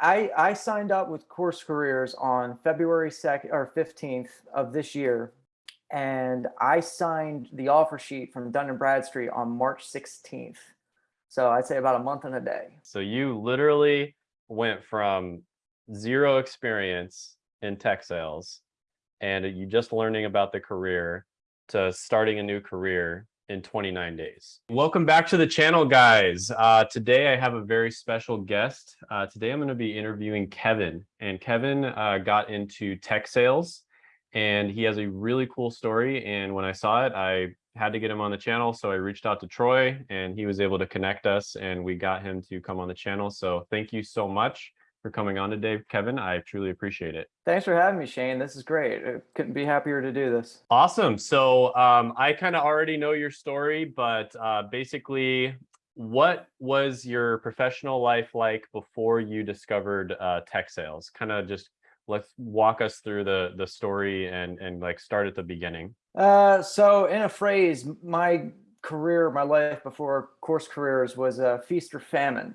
I, I signed up with Course Careers on February 2nd or 15th of this year. And I signed the offer sheet from Dun & Bradstreet on March 16th. So I'd say about a month and a day. So you literally went from zero experience in tech sales and you just learning about the career to starting a new career in 29 days. Welcome back to the channel, guys. Uh, today I have a very special guest. Uh, today I'm going to be interviewing Kevin. And Kevin uh, got into tech sales and he has a really cool story. And when I saw it, I had to get him on the channel. So I reached out to Troy and he was able to connect us and we got him to come on the channel. So thank you so much for coming on today, Kevin. I truly appreciate it. Thanks for having me, Shane. This is great. I couldn't be happier to do this. Awesome. So um, I kind of already know your story, but uh, basically, what was your professional life like before you discovered uh, tech sales? Kind of just let's walk us through the the story and and like start at the beginning. Uh, so in a phrase, my career, my life before course careers was a feast or famine.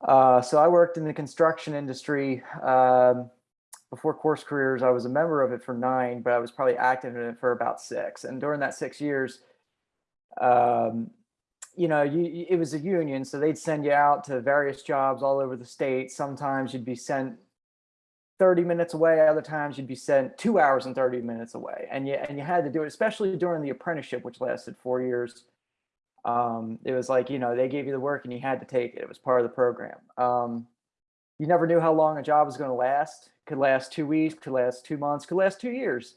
Uh, so I worked in the construction industry um, before course careers. I was a member of it for nine, but I was probably active in it for about six. And during that six years, um, you know, you, it was a union, so they'd send you out to various jobs all over the state. Sometimes you'd be sent 30 minutes away. Other times you'd be sent two hours and 30 minutes away. And you, and you had to do it, especially during the apprenticeship, which lasted four years um, it was like, you know, they gave you the work and you had to take it. It was part of the program. Um, you never knew how long a job was going to last. Could last two weeks, could last two months, could last two years.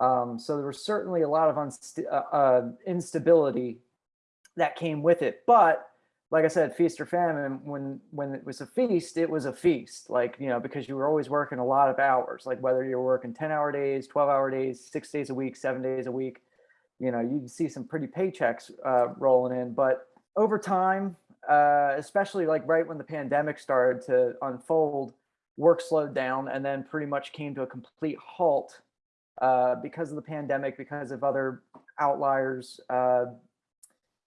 Um, so there was certainly a lot of uh, uh, instability that came with it. But like I said, feast or famine, when, when it was a feast, it was a feast. Like, you know, because you were always working a lot of hours, like whether you were working 10 hour days, 12 hour days, six days a week, seven days a week you know, you can see some pretty paychecks uh, rolling in. But over time, uh, especially like right when the pandemic started to unfold, work slowed down and then pretty much came to a complete halt uh, because of the pandemic, because of other outliers, uh,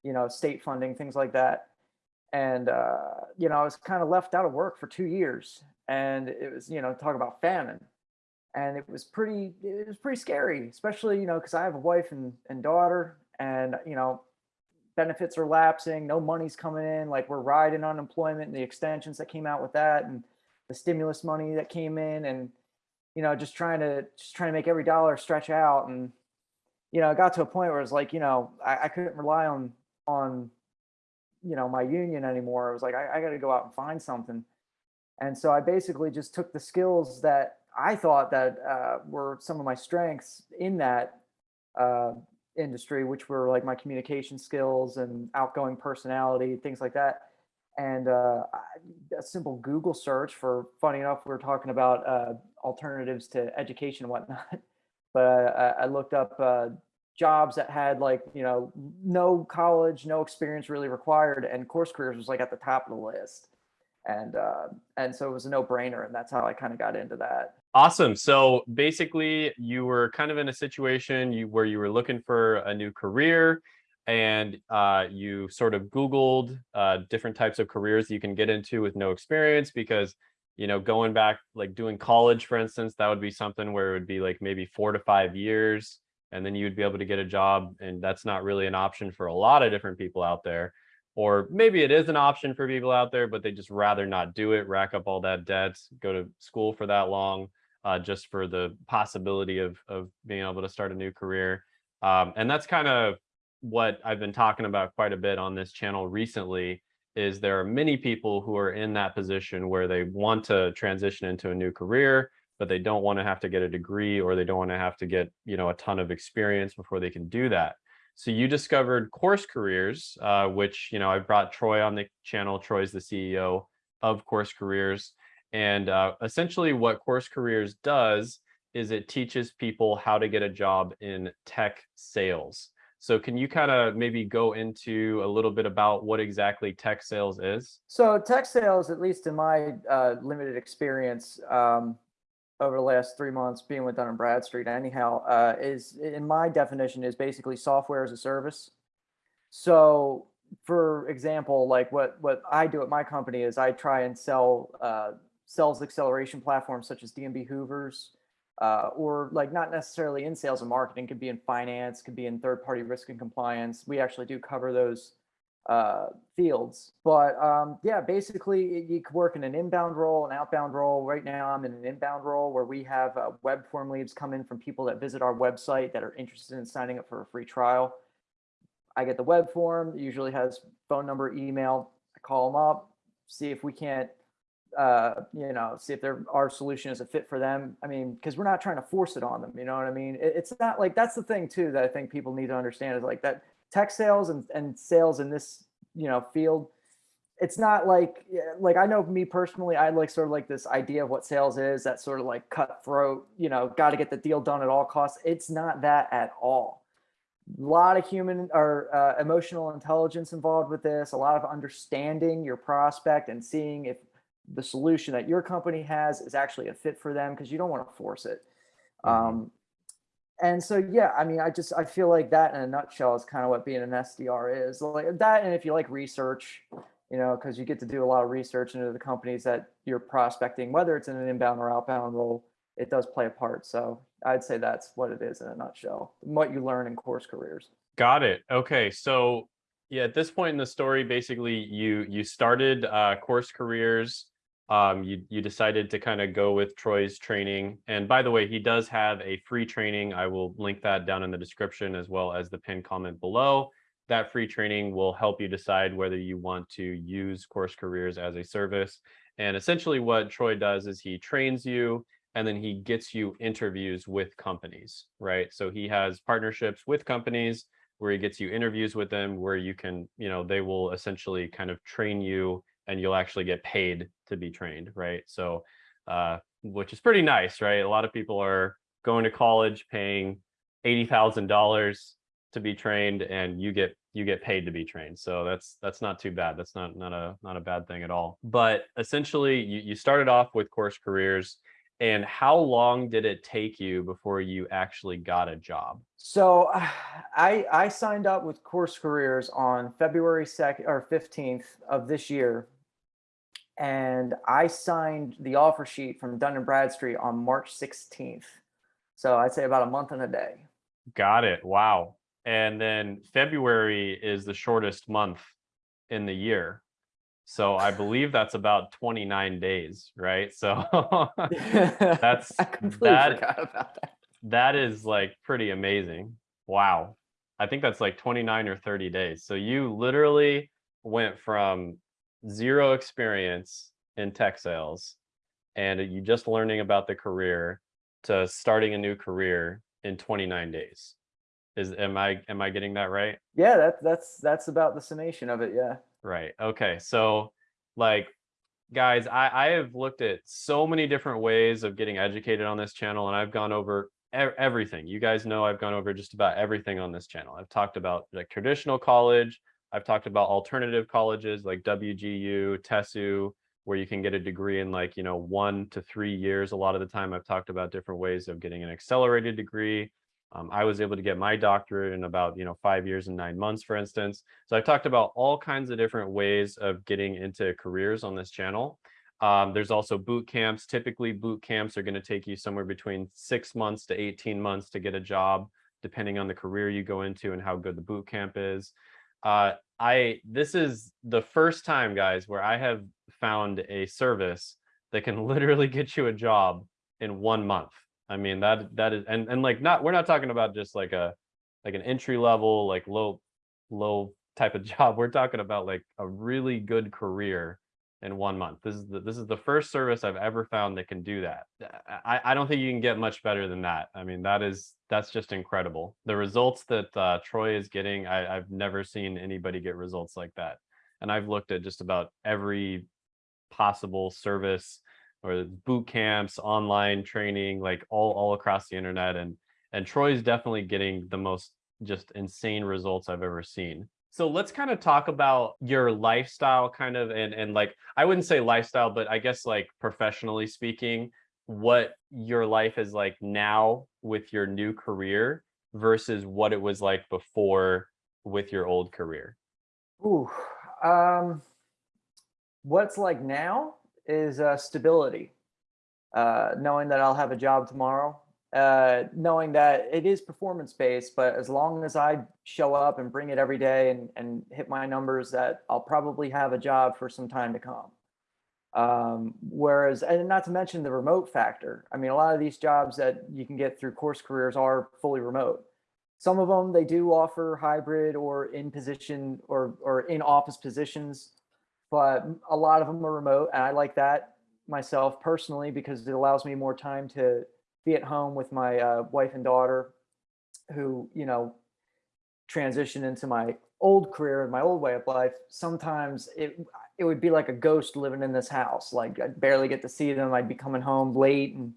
you know, state funding, things like that. And, uh, you know, I was kind of left out of work for two years and it was, you know, talk about famine and it was pretty it was pretty scary especially you know because i have a wife and, and daughter and you know benefits are lapsing no money's coming in like we're riding unemployment and the extensions that came out with that and the stimulus money that came in and you know just trying to just trying to make every dollar stretch out and you know it got to a point where it's like you know I, I couldn't rely on on you know my union anymore. I was like i, I got to go out and find something. And so i basically just took the skills that I thought that uh, were some of my strengths in that uh, industry, which were like my communication skills and outgoing personality, things like that. And uh, a simple Google search for, funny enough, we are talking about uh, alternatives to education and whatnot. but uh, I looked up uh, jobs that had like, you know, no college, no experience really required. And course careers was like at the top of the list and uh, and so it was a no-brainer and that's how I kind of got into that. Awesome. So basically you were kind of in a situation you, where you were looking for a new career and uh, you sort of Googled uh, different types of careers you can get into with no experience because, you know, going back, like doing college, for instance, that would be something where it would be like maybe four to five years and then you'd be able to get a job. And that's not really an option for a lot of different people out there or maybe it is an option for people out there, but they just rather not do it, rack up all that debt, go to school for that long, uh, just for the possibility of, of being able to start a new career. Um, and that's kind of what I've been talking about quite a bit on this channel recently is there are many people who are in that position where they want to transition into a new career, but they don't want to have to get a degree or they don't want to have to get, you know, a ton of experience before they can do that. So you discovered Course Careers, uh, which, you know, I brought Troy on the channel. Troy's the CEO of Course Careers. And uh, essentially what Course Careers does is it teaches people how to get a job in tech sales. So can you kind of maybe go into a little bit about what exactly tech sales is? So tech sales, at least in my uh, limited experience, um, over the last three months being with Dun & Bradstreet anyhow, uh, is in my definition is basically software as a service. So for example, like what, what I do at my company is I try and sell uh, sales acceleration platforms such as D&B Hoovers, uh, or like not necessarily in sales and marketing, could be in finance, could be in third party risk and compliance. We actually do cover those uh, fields. But um, yeah, basically you could work in an inbound role, an outbound role. Right now I'm in an inbound role where we have uh, web form leads come in from people that visit our website that are interested in signing up for a free trial. I get the web form, usually has phone number, email. I call them up, see if we can't, uh, you know, see if their our solution is a fit for them. I mean, because we're not trying to force it on them. You know what I mean? It, it's not like that's the thing too that I think people need to understand is like that tech sales and, and sales in this you know field. It's not like like I know me personally, I like sort of like this idea of what sales is. That sort of like cutthroat. You know, got to get the deal done at all costs. It's not that at all a lot of human or uh, emotional intelligence involved with this a lot of understanding your prospect and seeing if the solution that your company has is actually a fit for them because you don't want to force it Mhm. um, and so yeah i mean i just i feel like that in a nutshell is kind of what being an sdr is like that and if you like research you know because you get to do a lot of research into the companies that you're prospecting whether it's in an inbound or outbound role it does play a part so i'd say that's what it is in a nutshell what you learn in course careers Got it. Okay, so yeah, at this point in the story, basically you you started uh, course careers. Um, you you decided to kind of go with Troy's training. And by the way, he does have a free training. I will link that down in the description as well as the pinned comment below. That free training will help you decide whether you want to use course careers as a service. And essentially, what Troy does is he trains you and then he gets you interviews with companies, right? So he has partnerships with companies where he gets you interviews with them where you can you know they will essentially kind of train you and you'll actually get paid to be trained right? So uh which is pretty nice right? A lot of people are going to college paying $80,000 to be trained and you get you get paid to be trained. So that's that's not too bad. That's not not a not a bad thing at all. But essentially you, you started off with course careers and how long did it take you before you actually got a job So I I signed up with Course Careers on February 2nd or 15th of this year. And I signed the offer sheet from Dun and Bradstreet on March 16th. So I'd say about a month and a day. Got it. Wow. And then February is the shortest month in the year. So I believe that's about 29 days, right? So That's- I completely that- forgot about that. that is like pretty amazing. Wow. I think that's like 29 or 30 days. So you literally went from zero experience in tech sales and you just learning about the career to starting a new career in 29 days. Is am I am I getting that right? Yeah, that, that's that's about the summation of it. Yeah. Right. Okay. So, like, guys, I, I have looked at so many different ways of getting educated on this channel, and I've gone over everything. You guys know I've gone over just about everything on this channel. I've talked about like traditional college. I've talked about alternative colleges like WGU, TESU, where you can get a degree in like, you know, one to three years. A lot of the time, I've talked about different ways of getting an accelerated degree. Um, I was able to get my doctorate in about, you know, five years and nine months, for instance. So I've talked about all kinds of different ways of getting into careers on this channel. Um, there's also boot camps. Typically, boot camps are going to take you somewhere between six months to 18 months to get a job, depending on the career you go into and how good the boot camp is. Uh, I this is the first time, guys, where I have found a service that can literally get you a job in one month. I mean that that is and and like not we're not talking about just like a like an entry level like low low type of job. We're talking about like a really good career in one month. This is the, this is the first service I've ever found that can do that. I, I don't think you can get much better than that. I mean, that is that's just incredible. The results that uh, Troy is getting, I, I've never seen anybody get results like that. And I've looked at just about every possible service or boot camps, online training, like all all across the internet, and and Troy's definitely getting the most just insane results I've ever seen. So let's kind of talk about your lifestyle kind of and and like I wouldn't say lifestyle but I guess like professionally speaking what your life is like now with your new career versus what it was like before with your old career. Ooh, um, what's like now? Is uh, stability. Uh, knowing that I'll have a job tomorrow, uh, knowing that it is performance based, but as long as I show up and bring it every day and, and hit my numbers, that I'll probably have a job for some time to come. Um, whereas, and not to mention the remote factor. I mean, a lot of these jobs that you can get through course careers are fully remote. Some of them they do offer hybrid or in position or or in office positions, but a lot of them are remote, and I like that myself personally because it allows me more time to be at home with my uh, wife and daughter, who you know transition into my old career and my old way of life. Sometimes it it would be like a ghost living in this house. Like I'd barely get to see them. I'd be coming home late and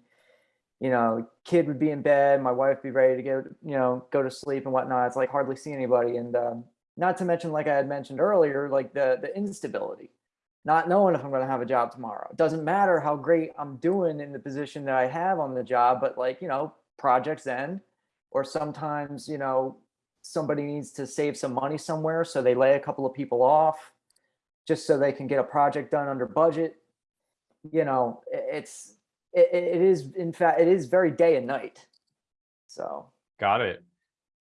you know, kid would be in bed, my wife would be ready to go, you know, go to sleep and whatnot. It's like hardly see anybody. And um, not to mention, like I had mentioned earlier, like the the instability, not knowing if I'm going to have a job tomorrow. It doesn't matter how great I'm doing in the position that I have on the job, but like, you know, projects end, or sometimes, you know, somebody needs to save some money somewhere. So they lay a couple of people off just so they can get a project done under budget. You know, it's, it, it is, in fact, it is very day and night. So, Got it.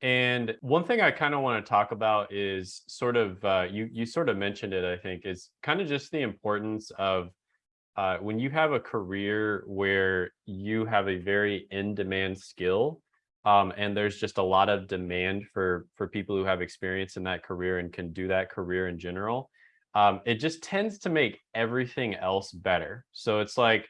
And one thing I kind of want to talk about is sort of uh, you you sort of mentioned it, I think, is kind of just the importance of uh, when you have a career where you have a very in-demand skill, um, and there's just a lot of demand for for people who have experience in that career and can do that career in general. Um, it just tends to make everything else better. So it's like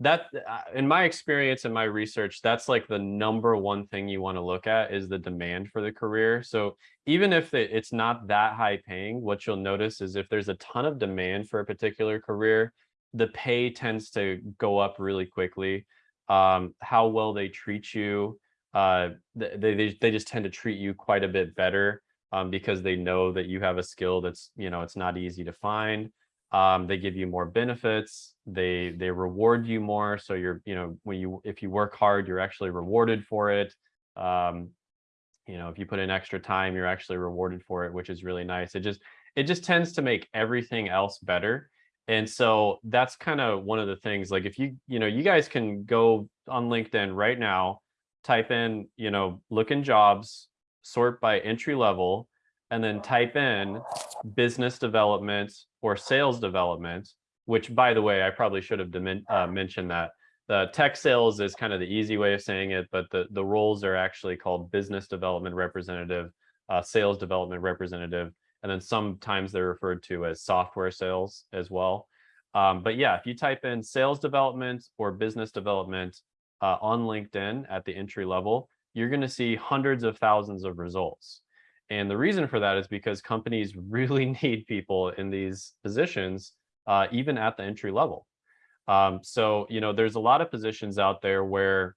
that uh, in my experience and my research that's like the number one thing you want to look at is the demand for the career. So even if it's not that high paying what you'll notice is if there's a ton of demand for a particular career the pay tends to go up really quickly. Um, how well they treat you uh, they, they they just tend to treat you quite a bit better um, because they know that you have a skill that's you know it's not easy to find um, they give you more benefits they they reward you more so you're you know when you if you work hard you're actually rewarded for it. Um, you know if you put in extra time you're actually rewarded for it which is really nice. It just it just tends to make everything else better. And so that's kind of one of the things like if you you know you guys can go on linkedin right now type in you know look in jobs sort by entry level and then type in business development or sales development, which by the way, I probably should have uh, mentioned that. The tech sales is kind of the easy way of saying it, but the, the roles are actually called business development representative, uh, sales development representative, and then sometimes they're referred to as software sales as well. Um, but yeah, if you type in sales development or business development uh, on LinkedIn at the entry level, you're going to see hundreds of thousands of results. And the reason for that is because companies really need people in these positions, uh, even at the entry level. Um, so, you know, there's a lot of positions out there where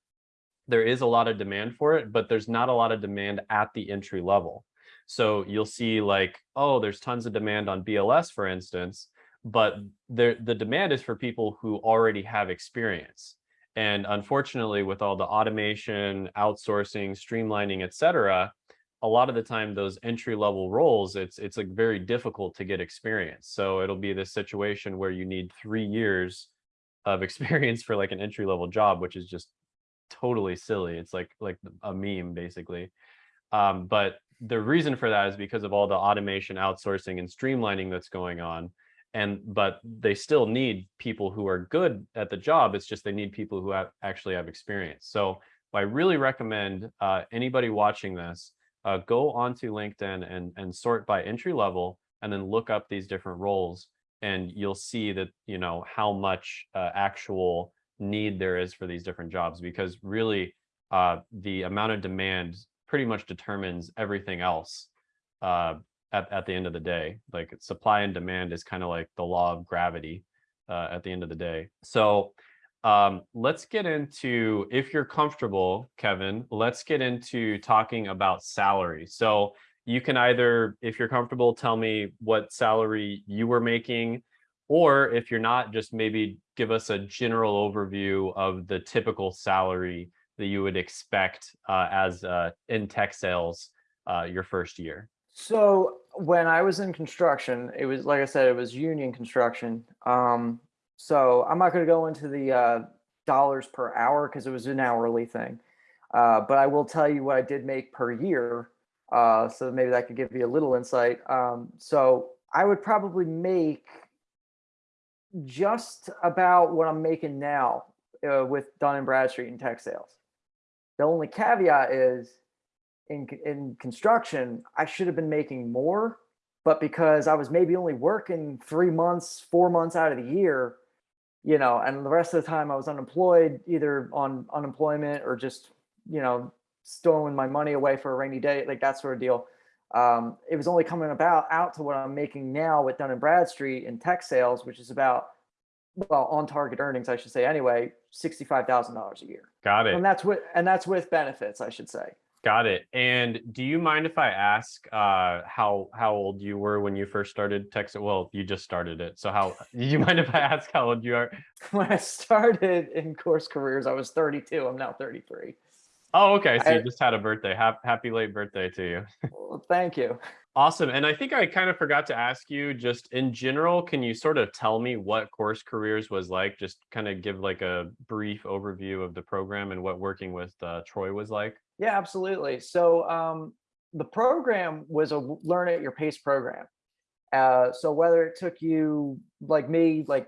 there is a lot of demand for it, but there's not a lot of demand at the entry level. So you'll see like, oh, there's tons of demand on BLS, for instance, but there, the demand is for people who already have experience. And unfortunately, with all the automation, outsourcing, streamlining, et cetera, a lot of the time those entry level roles it's it's like very difficult to get experience. So it'll be this situation where you need three years of experience for like an entry level job which is just totally silly. It's like like a meme basically. Um, but the reason for that is because of all the automation outsourcing and streamlining that's going on and but they still need people who are good at the job it's just they need people who have actually have experience. So i really recommend uh, anybody watching this uh, go onto LinkedIn and, and sort by entry level and then look up these different roles and you'll see that, you know, how much uh, actual need there is for these different jobs because really uh, the amount of demand pretty much determines everything else uh, at, at the end of the day. Like supply and demand is kind of like the law of gravity uh, at the end of the day. So um, let's get into, if you're comfortable, Kevin, let's get into talking about salary. So you can either, if you're comfortable, tell me what salary you were making, or if you're not, just maybe give us a general overview of the typical salary that you would expect uh, as uh, in tech sales uh, your first year. so when I was in construction, it was like I said, it was union construction. Um, So I'm not going to go into the uh, dollars per hour because it was an hourly thing. Uh, but I will tell you what I did make per year. Uh, so maybe that could give you a little insight. Um, so I would probably make just about what I'm making now uh, with Dun and Bradstreet in tech sales. The only caveat is in, in construction, I should have been making more, but because I was maybe only working three months, four months out of the year, you know, and the rest of the time I was unemployed, either on unemployment or just, you know, stowing my money away for a rainy day, like that sort of deal. Um, it was only coming about out to what I'm making now with Dun and Bradstreet in tech sales, which is about, well, on target earnings, I should say anyway, $65,000 a year. Got it. And that's with, and that's with benefits, I should say. Got it. And do you mind if I ask uh how how old you were when you first started tech sales? Well, you just started it. So how do you mind if I ask how old you are? When I started in course careers, I was 32. I'm now 33. Oh, okay. So you just had a birthday. Happy, happy late birthday to you. Well, thank you. Awesome. And I think I kind of forgot to ask you just in general, can you sort of tell me what course careers was like? Just kind of give like a brief overview of the program and what working with uh, Troy was like. Yeah, absolutely. So um, the program was a learn at your pace program. Uh, so whether it took you like me, like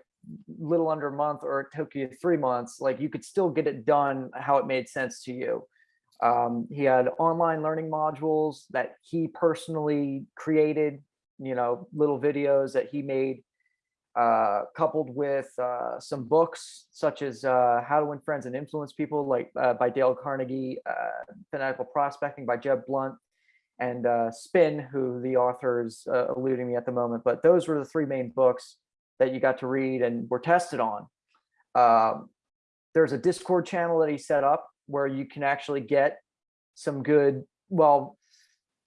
little under a month, or it took you three months, like you could still get it done how it made sense to you. Um, he had online learning modules that he personally created, you know, little videos that he made, uh, coupled with uh, some books such as uh, How to Win Friends and Influence People, like uh, by Dale Carnegie, uh, Fanatical Prospecting by Jeb Blount, and uh, Spin, who the author is uh, eluding me at the moment. But those were the three main books that you got to read and were tested on. Um, there's a Discord channel that he set up where you can actually get some good, well,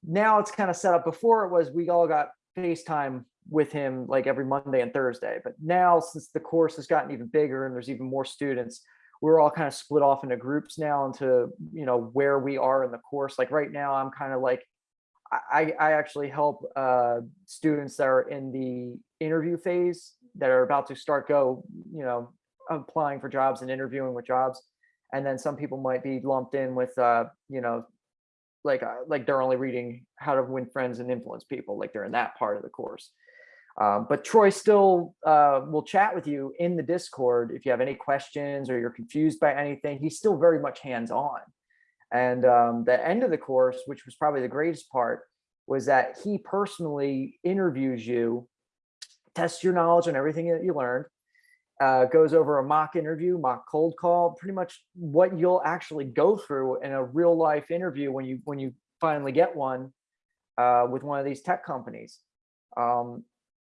now it's kind of set up. Before it was we all got FaceTime with him like every Monday and Thursday. But now since the course has gotten even bigger and there's even more students, we're all kind of split off into groups now into, you know, where we are in the course. Like right now, I'm kind of like, I, I actually help uh, students that are in the interview phase that are about to start go, you know, applying for jobs and interviewing with jobs. And then some people might be lumped in with, uh, you know, like uh, like they're only reading how to win friends and influence people, like they're in that part of the course. Um, but Troy still uh, will chat with you in the Discord if you have any questions or you're confused by anything. He's still very much hands-on. And um, the end of the course, which was probably the greatest part, was that he personally interviews you, tests your knowledge on everything that you learned, uh, goes over a mock interview, mock cold call, pretty much what you'll actually go through in a real life interview when you when you finally get one uh, with one of these tech companies. Um,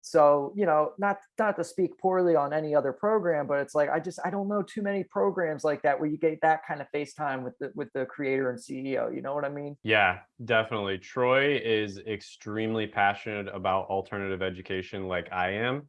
so you know, not not to speak poorly on any other program, but it's like I just I don't know too many programs like that where you get that kind of FaceTime with the with the creator and CEO. You know what I mean? Yeah, definitely. Troy is extremely passionate about alternative education like I am.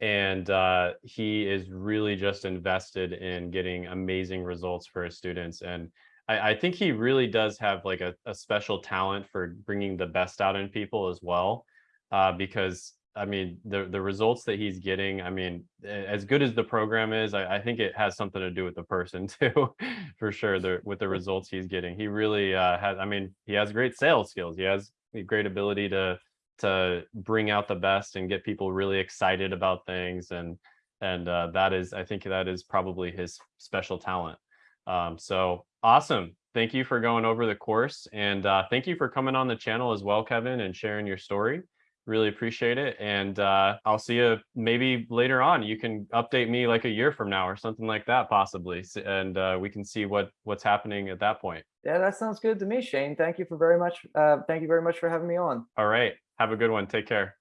And uh, he is really just invested in getting amazing results for his students. And I, I think he really does have like a, a special talent for bringing the best out in people as well. Uh, because I mean, the, the results that he's getting, I mean, as good as the program is, I, I think it has something to do with the person too, for sure, the, with the results he's getting. He really uh, has, I mean, he has great sales skills. He has a great ability to to bring out the best and get people really excited about things and and uh, that is i think that is probably his special talent um, so awesome thank you for going over the course and uh, thank you for coming on the channel as well kevin and sharing your story really appreciate it and uh, i'll see you maybe later on you can update me like a year from now or something like that possibly and uh, we can see what what's happening at that point Yeah, that sounds good to me, Shane. Thank you for very much. Uh, thank you very much for having me on. all right have a good one take care